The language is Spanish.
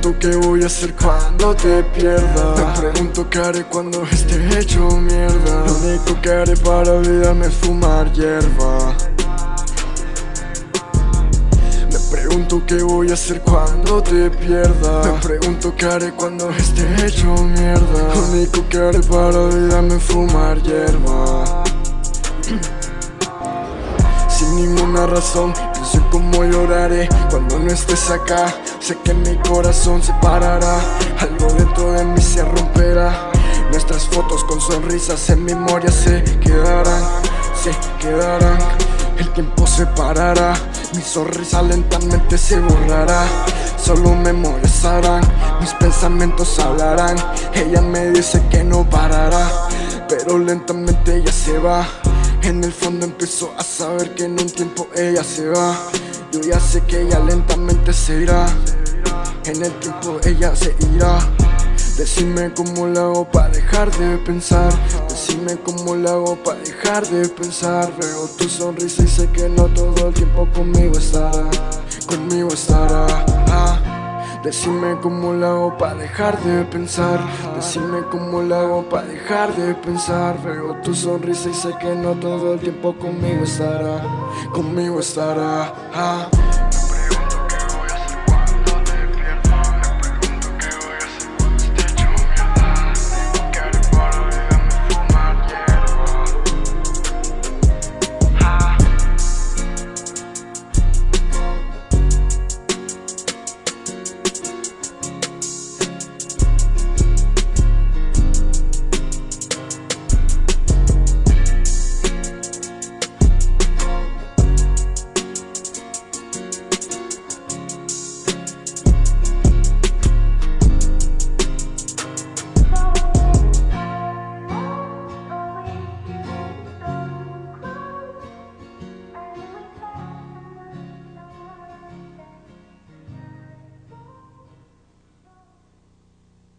qué voy a hacer cuando te pierda. Me pregunto qué haré cuando esté hecho mierda. Lo único que haré para olvidarme es fumar hierba. Me pregunto qué voy a hacer cuando te pierda. Me pregunto qué haré cuando esté hecho mierda. Lo único que haré para olvidarme es fumar hierba ninguna razón. Pienso cómo lloraré cuando no estés acá. Sé que mi corazón se parará Algo dentro de mí se romperá. Nuestras fotos con sonrisas en memoria se quedarán Se quedarán. El tiempo se parará Mi sonrisa lentamente se borrará. Solo memorias harán Mis pensamientos hablarán. Ella me dice que no parará Pero lentamente ella se va en el fondo empezó a saber que en un tiempo ella se va. Yo ya sé que ella lentamente se irá. En el tiempo ella se irá. Decime cómo lo hago para dejar de pensar. Decime cómo lo hago para dejar de pensar. Veo tu sonrisa y sé que no todo el tiempo conmigo estará. Conmigo estará. Decime cómo lo hago para dejar de pensar. Decime cómo lo hago para dejar de pensar. Veo tu sonrisa y sé que no todo el tiempo conmigo estará Conmigo estará. Ah.